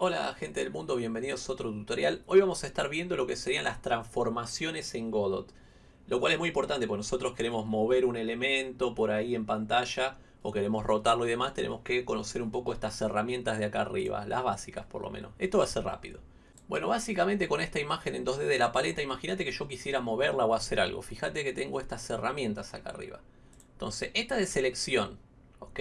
Hola gente del mundo, bienvenidos a otro tutorial. Hoy vamos a estar viendo lo que serían las transformaciones en Godot. Lo cual es muy importante porque nosotros queremos mover un elemento por ahí en pantalla o queremos rotarlo y demás. Tenemos que conocer un poco estas herramientas de acá arriba, las básicas por lo menos. Esto va a ser rápido. Bueno, básicamente con esta imagen en 2D de la paleta, imagínate que yo quisiera moverla o hacer algo. Fíjate que tengo estas herramientas acá arriba. Entonces, esta de selección, ¿ok?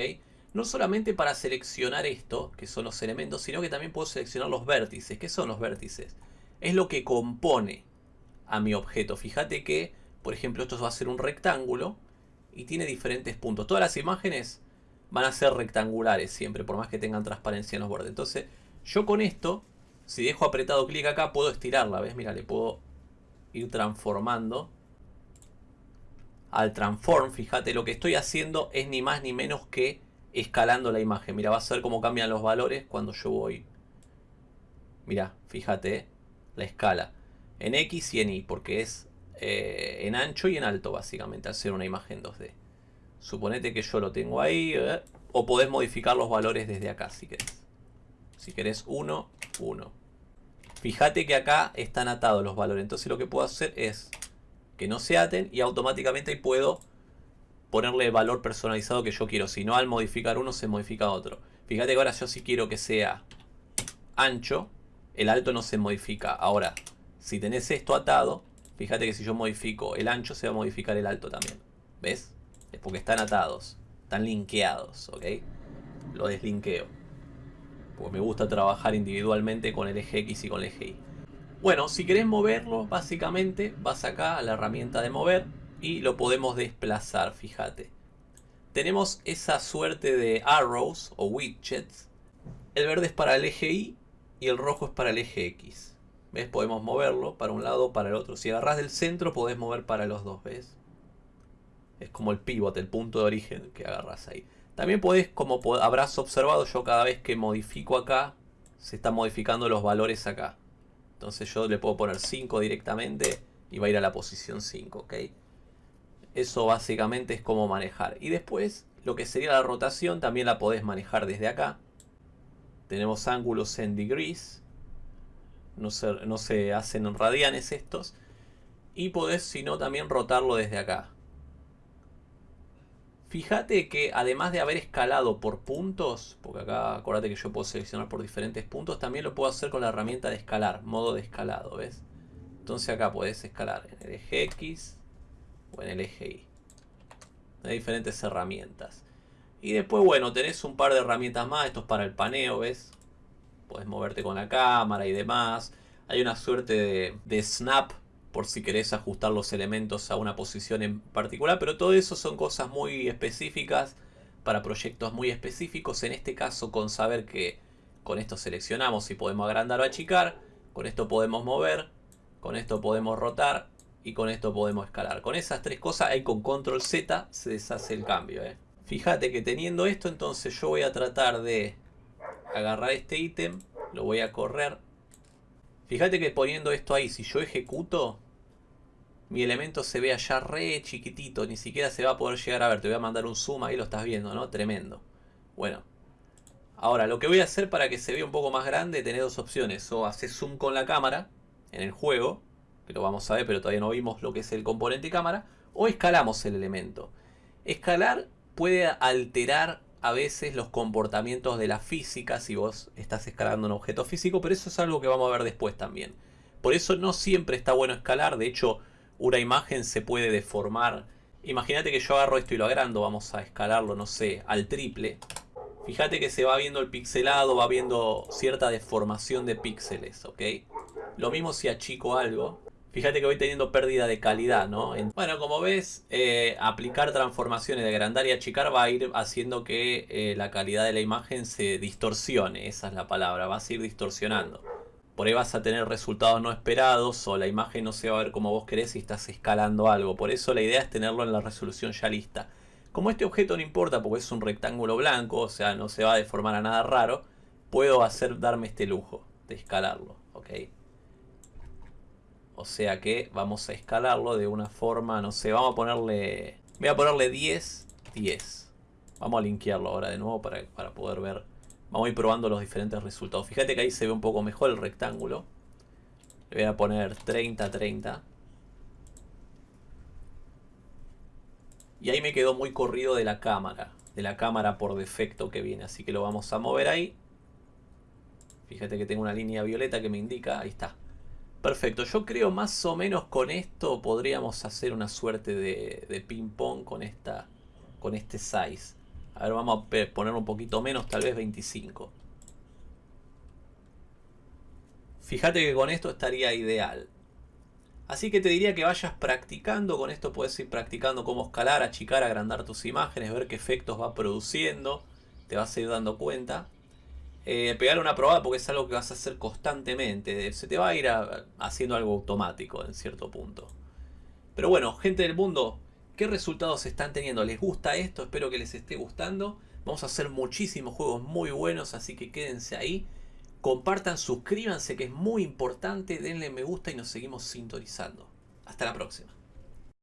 No solamente para seleccionar esto, que son los elementos, sino que también puedo seleccionar los vértices. ¿Qué son los vértices? Es lo que compone a mi objeto. Fíjate que, por ejemplo, esto va a ser un rectángulo y tiene diferentes puntos. Todas las imágenes van a ser rectangulares siempre, por más que tengan transparencia en los bordes. Entonces, yo con esto, si dejo apretado clic acá, puedo estirarla. ¿Ves? Mira, le puedo ir transformando. Al transform, fíjate, lo que estoy haciendo es ni más ni menos que escalando la imagen. Mira, vas a ver cómo cambian los valores cuando yo voy. Mira, fíjate, la escala. En X y en Y, porque es eh, en ancho y en alto, básicamente, al ser una imagen 2D. Suponete que yo lo tengo ahí, eh, o podés modificar los valores desde acá, si querés. Si querés 1, 1. Fíjate que acá están atados los valores, entonces lo que puedo hacer es que no se aten y automáticamente puedo ponerle el valor personalizado que yo quiero. Si no, al modificar uno se modifica otro. Fíjate que ahora yo si quiero que sea ancho, el alto no se modifica. Ahora, si tenés esto atado, fíjate que si yo modifico el ancho, se va a modificar el alto también. ¿Ves? Es porque están atados, están linkeados, ¿ok? Lo deslinkeo. Porque me gusta trabajar individualmente con el eje X y con el eje Y. Bueno, si querés moverlo, básicamente vas acá a la herramienta de mover y lo podemos desplazar, fíjate. Tenemos esa suerte de arrows o widgets. El verde es para el eje Y y el rojo es para el eje X. ¿Ves? Podemos moverlo para un lado para el otro. Si agarras del centro podés mover para los dos, ¿ves? Es como el pivot, el punto de origen que agarras ahí. También podés, como habrás observado, yo cada vez que modifico acá, se están modificando los valores acá. Entonces yo le puedo poner 5 directamente y va a ir a la posición 5, ¿ok? Eso básicamente es como manejar. Y después, lo que sería la rotación, también la podés manejar desde acá. Tenemos ángulos en degrees. No se, no se hacen en radianes estos. Y podés, si no, también rotarlo desde acá. Fíjate que además de haber escalado por puntos, porque acá acuérdate que yo puedo seleccionar por diferentes puntos, también lo puedo hacer con la herramienta de escalar, modo de escalado, ¿ves? Entonces acá podés escalar en el eje X, o en el eje Y. Hay diferentes herramientas. Y después, bueno, tenés un par de herramientas más. Esto es para el paneo, ¿ves? Puedes moverte con la cámara y demás. Hay una suerte de, snap por si querés ajustar los elementos a una posición en particular. Pero todo eso son cosas muy específicas para proyectos muy específicos. En este caso, con saber que con esto seleccionamos si podemos agrandar o achicar. Con esto podemos mover. Con esto podemos rotar y con esto podemos escalar. Con esas tres cosas, ahí con control Z se deshace el cambio. ¿eh? Fíjate que teniendo esto, entonces yo voy a tratar de agarrar este ítem, lo voy a correr. Fíjate que poniendo esto ahí, si yo ejecuto, mi elemento se ve allá re chiquitito, ni siquiera se va a poder llegar a ver. Te voy a mandar un zoom, ahí lo estás viendo, ¿no? Tremendo. Bueno, ahora lo que voy a hacer para que se vea un poco más grande, tener dos opciones. O hacer zoom con la cámara en el juego, lo vamos a ver, pero todavía no vimos lo que es el componente cámara, o escalamos el elemento. Escalar puede alterar a veces los comportamientos de la física si vos estás escalando un objeto físico, pero eso es algo que vamos a ver después también. Por eso no siempre está bueno escalar, de hecho una imagen se puede deformar. Imagínate que yo agarro esto y lo agrando, vamos a escalarlo, no sé, al triple. Fíjate que se va viendo el pixelado, va viendo cierta deformación de píxeles, ¿ok? Lo mismo si achico algo, Fíjate que voy teniendo pérdida de calidad, ¿no? Bueno, como ves, eh, aplicar transformaciones de agrandar y achicar va a ir haciendo que eh, la calidad de la imagen se distorsione. Esa es la palabra, va a ir distorsionando. Por ahí vas a tener resultados no esperados o la imagen no se va a ver como vos querés si estás escalando algo. Por eso la idea es tenerlo en la resolución ya lista. Como este objeto no importa porque es un rectángulo blanco, o sea, no se va a deformar a nada raro, puedo hacer darme este lujo de escalarlo, ¿ok? O sea que vamos a escalarlo de una forma, no sé, vamos a ponerle... Voy a ponerle 10, 10. Vamos a linkearlo ahora de nuevo para, para poder ver Vamos a ir probando los diferentes resultados. Fíjate que ahí se ve un poco mejor el rectángulo. Le voy a poner 30, 30. Y ahí me quedó muy corrido de la cámara. De la cámara por defecto que viene. Así que lo vamos a mover ahí. Fíjate que tengo una línea violeta que me indica. Ahí está. Perfecto. Yo creo más o menos con esto podríamos hacer una suerte de, ping pong con, esta, con este size. A ver, vamos a poner un poquito menos, tal vez 25. Fíjate que con esto estaría ideal. Así que te diría que vayas practicando, con esto puedes ir practicando cómo escalar, achicar, agrandar tus imágenes, ver qué efectos va produciendo, te vas a ir dando cuenta. Eh, pegar una probada porque es algo que vas a hacer constantemente, se te va a ir haciendo algo automático en cierto punto. Pero bueno, gente del mundo, ¿qué resultados están teniendo? ¿Les gusta esto? Espero que les esté gustando. Vamos a hacer muchísimos juegos muy buenos, así que quédense ahí. Compartan, suscríbanse que es muy importante, denle me gusta y nos seguimos sintonizando. Hasta la próxima.